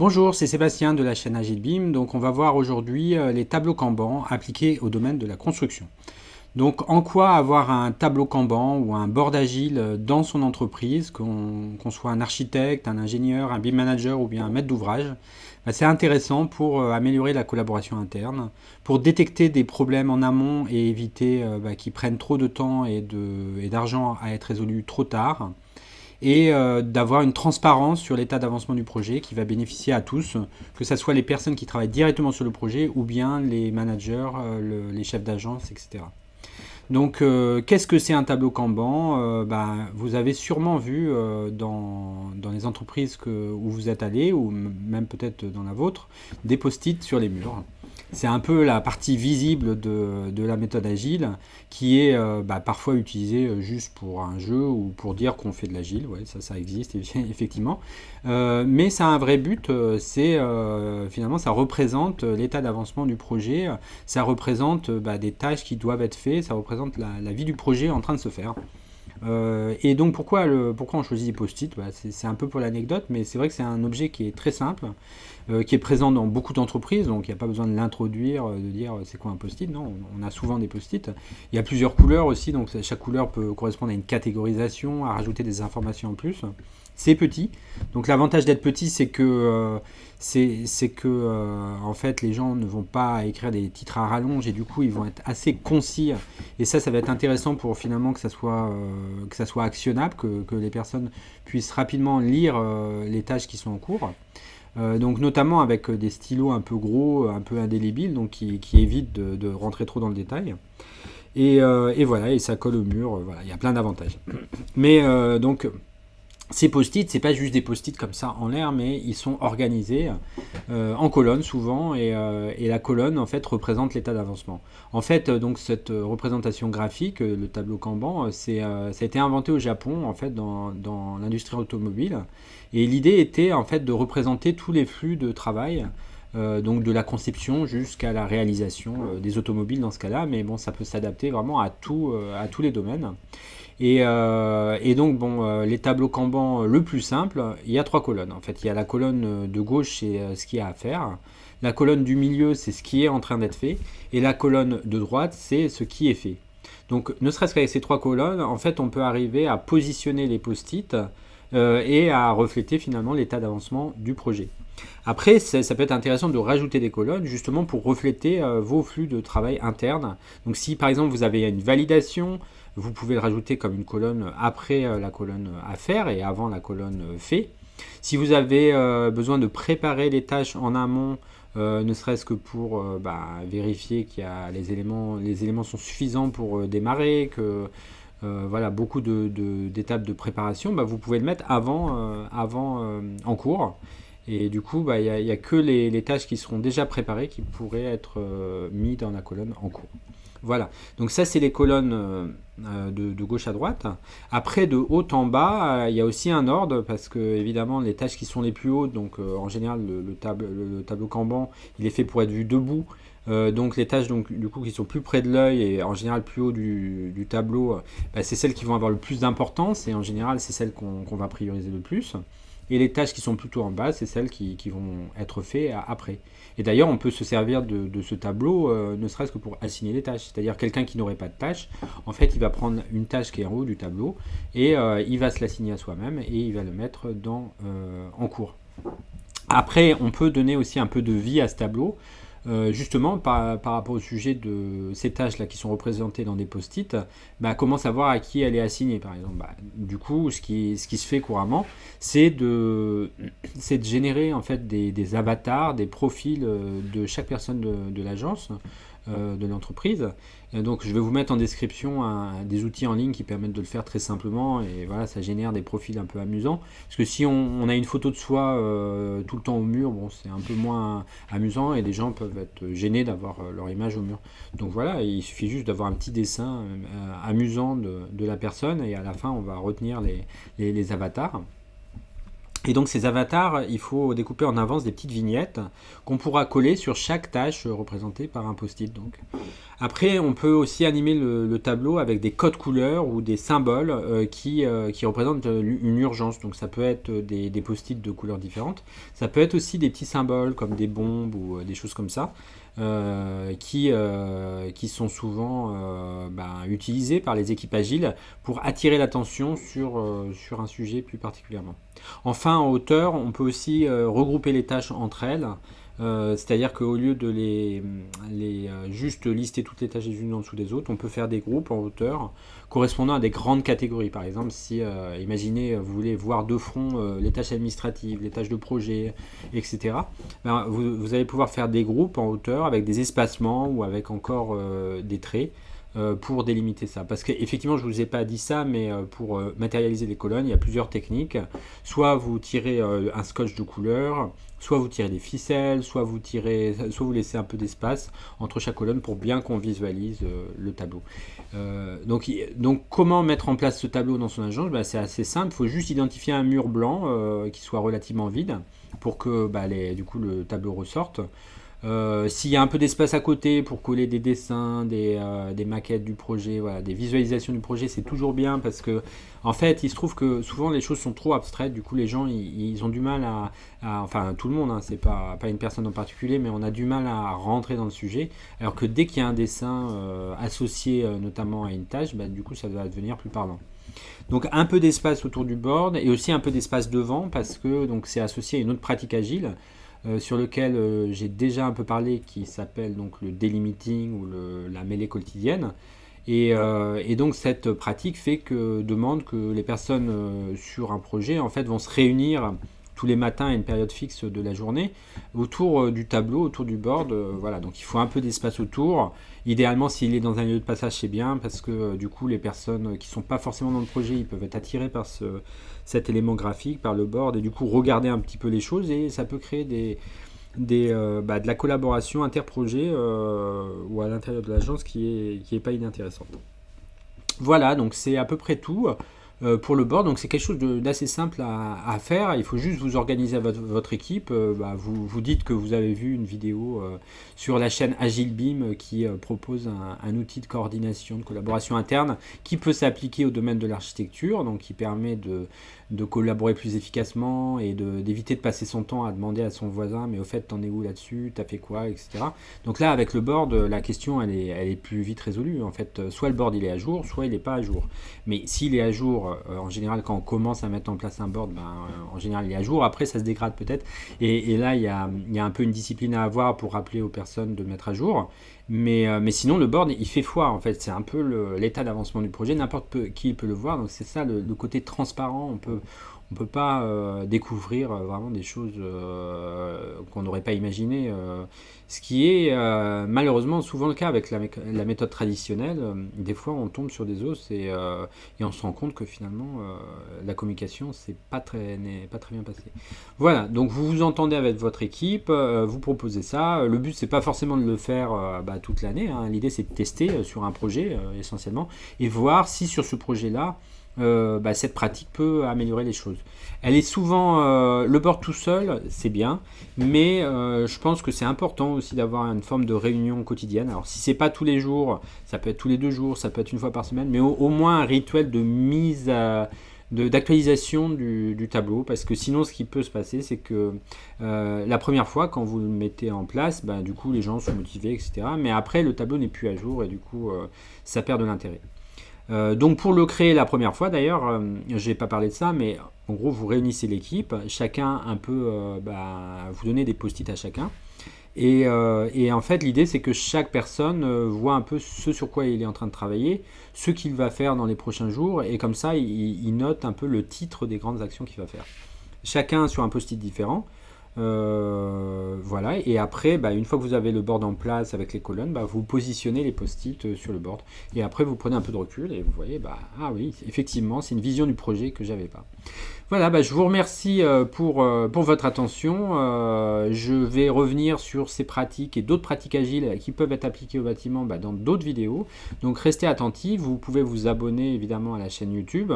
Bonjour, c'est Sébastien de la chaîne Agile Beam. Donc on va voir aujourd'hui euh, les tableaux Kanban appliqués au domaine de la construction. Donc en quoi avoir un tableau Kanban ou un board agile euh, dans son entreprise, qu'on soit un architecte, un ingénieur, un BIM manager ou bien un maître d'ouvrage, bah, c'est intéressant pour euh, améliorer la collaboration interne, pour détecter des problèmes en amont et éviter bah, qu'ils prennent trop de temps et d'argent à être résolus trop tard, et euh, d'avoir une transparence sur l'état d'avancement du projet qui va bénéficier à tous, que ce soit les personnes qui travaillent directement sur le projet ou bien les managers, euh, les chefs d'agence, etc. Donc, euh, qu'est-ce que c'est un tableau Kanban? Ben, Vous avez sûrement vu dans, les entreprises où vous êtes allé, ou même peut-être dans la vôtre, des post-it sur les murs. C'est un peu la partie visible de, la méthode agile qui est euh, bah, parfois utilisée euh, juste pour un jeu ou pour dire qu'on fait de l'agile. Ça, ça existe effectivement. Euh, mais ça a un vrai but, c'est finalement ça représente l'état d'avancement du projet, ça représente bah, des tâches qui doivent être faites, ça représente la, vie du projet en train de se faire. et donc pourquoi, pourquoi on choisit les post-it? Bah, C'est un peu pour l'anecdote, mais c'est vrai que c'est un objet qui est très simple, euh, qui est présent dans beaucoup d'entreprises, donc il n'y a pas besoin de l'introduire, euh, de dire euh, c'est quoi un post-it, non, on a souvent des post-it. Il y a plusieurs couleurs aussi, donc chaque couleur peut correspondre à une catégorisation, à rajouter des informations en plus. C'est petit, donc l'avantage d'être petit, c'est que, en fait, les gens ne vont pas écrire des titres à rallonge et du coup, ils vont être assez concis. Et ça, ça va être intéressant pour finalement que ça soit, actionnable, que, les personnes puissent rapidement lire les tâches qui sont en cours. Euh, donc notamment avec euh, des stylos un peu gros, un peu indélébiles, donc qui, évitent de, rentrer trop dans le détail. Et, euh, voilà, et ça colle au mur, il y a plein d'avantages. Mais donc, ces post-it, c'est pas juste des post-it comme ça en l'air, mais ils sont organisés en colonne souvent, et, la colonne en fait représente l'état d'avancement. En fait, donc cette représentation graphique, le tableau Kanban, ça a été inventé au Japon en fait dans, dans l'industrie automobile, et l'idée était en fait de représenter tous les flux de travail, euh, donc de la conception jusqu'à la réalisation euh, des automobiles dans ce cas-là, mais bon, ça peut s'adapter vraiment à, euh, à tous les domaines. Et, donc, bon, les tableaux Kanban le plus simple, il y a trois colonnes. En fait, il y a la colonne de gauche, c'est ce qu'il y a à faire. La colonne du milieu, c'est ce qui est en train d'être fait. Et la colonne de droite, c'est ce qui est fait. Donc, ne serait-ce qu'avec ces trois colonnes, en fait, on peut arriver à positionner les post-it euh, et à refléter finalement l'état d'avancement du projet. Après, ça peut être intéressant de rajouter des colonnes justement pour refléter euh, vos flux de travail interne. Donc si par exemple vous avez une validation, vous pouvez le rajouter comme une colonne après euh, la colonne à faire et avant la colonne fait. Si vous avez besoin de préparer les tâches en amont, ne serait-ce que pour bah, vérifier que les éléments, les éléments sont suffisants pour démarrer, que euh, voilà, beaucoup d'étapes de, préparation, bah, vous pouvez le mettre avant, euh, avant euh, en cours. Et du coup, bah, il n'y a, que les, tâches qui seront déjà préparées qui pourraient être mises dans la colonne en cours. Voilà, donc ça c'est les colonnes de, gauche à droite. Après, de haut en bas, il y a aussi un ordre parce que évidemment les tâches qui sont les plus hautes, donc en général le, le, le, tableau Kanban, il est fait pour être vu debout. Euh, donc les tâches donc, du coup, qui sont plus près de l'œil et en général plus haut du, tableau, euh, bah, c'est celles qui vont avoir le plus d'importance et en général c'est celles qu'on va prioriser le plus. Et les tâches qui sont plutôt en bas, c'est celles qui, vont être faites après. Et d'ailleurs, on peut se servir de, ce tableau, euh, ne serait-ce que pour assigner les tâches. C'est-à-dire quelqu'un qui n'aurait pas de tâche, en fait, il va prendre une tâche qui est en haut du tableau et il va se l'assigner à soi-même et il va le mettre dans, en cours. Après, on peut donner aussi un peu de vie à ce tableau. Euh, justement, par, rapport au sujet de ces tâches-là qui sont représentées dans des post-it, bah, comment savoir à qui elle est assignée, par exemple? Bah, Du coup, ce qui, se fait couramment, c'est de, de générer en fait des, avatars, des profils euh, de chaque personne de l'agence, de l'entreprise. Donc je vais vous mettre en description des outils en ligne qui permettent de le faire très simplement et voilà ça génère des profils un peu amusants. Parce que si on, a une photo de soi euh, tout le temps au mur, bon c'est un peu moins amusant et les gens peuvent être gênés d'avoir euh, leur image au mur. Donc voilà, il suffit juste d'avoir un petit dessin amusant de, la personne et à la fin on va retenir les avatars. Et donc ces avatars, il faut découper en avance des petites vignettes qu'on pourra coller sur chaque tâche représentée par un post-it. Après, on peut aussi animer le, tableau avec des codes couleurs ou des symboles euh, qui, euh, qui, représentent une urgence. Donc ça peut être des, post-it de couleurs différentes. Ça peut être aussi des petits symboles comme des bombes ou euh, des choses comme ça. Euh, qui, euh, qui sont souvent euh, ben, utilisés par les équipes agiles pour attirer l'attention sur, sur un sujet plus particulièrement. Enfin, en hauteur, on peut aussi regrouper les tâches entre elles euh, c'est-à-dire qu'au lieu de les, euh, juste lister toutes les tâches les unes en dessous des autres, on peut faire des groupes en hauteur correspondant à des grandes catégories. Par exemple, si, euh, imaginez, vous voulez voir de front les tâches administratives, les tâches de projet, etc., ben, vous, allez pouvoir faire des groupes en hauteur avec des espacements ou avec encore des traits pour délimiter ça. Parce qu'effectivement, je ne vous ai pas dit ça, mais pour matérialiser les colonnes, il y a plusieurs techniques. Soit vous tirez un scotch de couleur, soit vous tirez des ficelles, soit vous tirez, soit vous laissez un peu d'espace entre chaque colonne pour bien qu'on visualise euh, le tableau. Euh, donc, comment mettre en place ce tableau dans son agence ben, C'est assez simple, il faut juste identifier un mur blanc euh, qui soit relativement vide pour que bah, du coup, le tableau ressorte. Euh, s'il y a un peu d'espace à côté pour coller des dessins, des, euh, maquettes du projet, des visualisations du projet, c'est toujours bien parce que, en fait, il se trouve que souvent les choses sont trop abstraites. Du coup, les gens, ils, ont du mal à, enfin, tout le monde, hein, c'est pas, pas une personne en particulier, mais on a du mal à rentrer dans le sujet. Alors que dès qu'il y a un dessin euh, associé notamment à une tâche, bah, du coup, ça va devenir plus parlant. Donc un peu d'espace autour du board et aussi un peu d'espace devant parce que c'est associé à une autre pratique agile euh, sur lequel euh, j'ai déjà un peu parlé, qui s'appelle donc le delimiting ou la mêlée quotidienne. Euh, et, donc cette pratique fait que demande que les personnes sur un projet en fait vont se réunir tous les matins à une période fixe de la journée autour du tableau, autour du board. voilà, donc il faut un peu d'espace autour. Idéalement, s'il est dans un lieu de passage, c'est bien parce que du coup, les personnes qui sont pas forcément dans le projet, ils peuvent être attirés par ce, cet élément graphique, par le board, et du coup regarder un petit peu les choses, et ça peut créer des, euh, bah, de la collaboration interprojet euh, ou à l'intérieur de l'agence qui est, qui est pas inintéressante. Voilà, donc c'est à peu près tout. Euh, pour le board. Donc c'est quelque chose d'assez simple à, faire. Il faut juste vous organiser votre, équipe. Euh, bah, vous, vous dites que vous avez vu une vidéo euh, sur la chaîne Agile Beam qui propose un, outil de coordination, de collaboration interne qui peut s'appliquer au domaine de l'architecture, donc qui permet de, collaborer plus efficacement et d'éviter de, passer son temps à demander à son voisin mais au fait t'en es où là-dessus, t'as fait quoi, etc. Donc là avec le board, la question elle est, elle est plus vite résolue. En fait, soit le board il est à jour, soit il n'est pas à jour. Mais s'il est à jour, euh, en général, quand on commence à mettre en place un board, ben, euh, en général, il est à jour. Après, ça se dégrade peut-être. Et, là, il y, a, un peu une discipline à avoir pour rappeler aux personnes de mettre à jour. Mais, euh, mais sinon, le board, il fait foi, en fait. C'est un peu l'état d'avancement du projet. N'importe qui peut le voir. Donc, c'est ça, le, le, côté transparent. On peut, on peut pas euh, découvrir euh, vraiment des choses euh, qu'on n'aurait pas imaginées. ce qui est malheureusement souvent le cas avec la, méthode traditionnelle. des fois, on tombe sur des os et, on se rend compte que finalement, la communication n'est pas, très, pas très bien passée. Voilà, donc vous vous entendez avec votre équipe, vous proposez ça. Le but, c'est pas forcément de le faire bah, toute l'année. Hein. L'idée, c'est de tester sur un projet essentiellement et voir si sur ce projet-là, euh, bah, cette pratique peut améliorer les choses. Elle est souvent, euh, le board tout seul, c'est bien, mais euh, je pense que c'est important aussi d'avoir une forme de réunion quotidienne. Alors si c'est pas tous les jours, ça peut être tous les deux jours, ça peut être une fois par semaine, mais au, moins un rituel de mise d'actualisation du, tableau parce que sinon ce qui peut se passer c'est que la première fois quand vous le mettez en place bah, du coup les gens sont motivés etc mais après le tableau n'est plus à jour et du coup ça perd de l'intérêt euh, donc pour le créer la première fois d'ailleurs, euh, je n'ai pas parlé de ça, mais en gros vous réunissez l'équipe, chacun un peu, euh, bah, vous donnez des post-it à chacun. Et, en fait l'idée c'est que chaque personne voit un peu ce sur quoi il est en train de travailler, ce qu'il va faire dans les prochains jours, et comme ça il note un peu le titre des grandes actions qu'il va faire. Chacun sur un post-it différent. Euh, voilà, et après, bah, une fois que vous avez le board en place avec les colonnes, bah, vous positionnez les post-it euh, sur le board. Et après, vous prenez un peu de recul et vous voyez, bah, ah oui, effectivement, c'est une vision du projet que j'avais pas. Voilà, bah, je vous remercie euh, pour, votre attention. je vais revenir sur ces pratiques et d'autres pratiques agiles qui peuvent être appliquées au bâtiment dans d'autres vidéos. Donc restez attentifs, vous pouvez vous abonner évidemment à la chaîne YouTube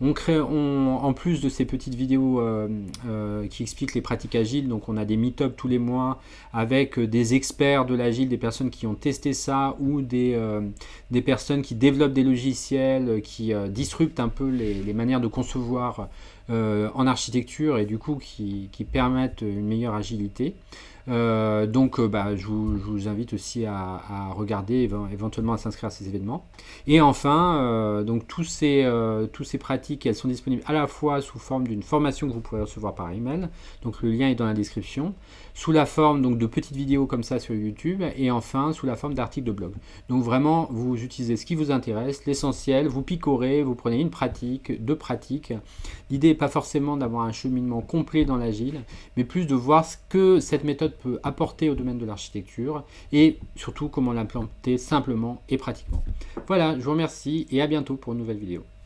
en plus de ces petites vidéos qui expliquent les pratiques agiles, donc on a des meet-up tous les mois avec des experts de l'agile, des personnes qui ont testé ça ou des, des personnes qui développent des logiciels, qui disruptent un peu les, manières de concevoir en architecture et du coup qui permettent une meilleure agilité. Euh, donc euh, bah, je, vous, invite aussi à, regarder, éventuellement à s'inscrire à ces événements. Et enfin, euh, donc tous ces, tous ces pratiques, elles sont disponibles à la fois sous forme d'une formation que vous pouvez recevoir par email, donc le lien est dans la description, sous la forme donc, de petites vidéos comme ça sur YouTube, et enfin sous la forme d'articles de blog. Donc vraiment, vous utilisez ce qui vous intéresse, l'essentiel, vous picorez, vous prenez une pratique, deux pratiques. L'idée n'est pas forcément d'avoir un cheminement complet dans l'agile, mais plus de voir ce que cette méthode peut apporter au domaine de l'architecture et surtout comment l'implanter simplement et pratiquement. Voilà, je vous remercie et à bientôt pour une nouvelle vidéo.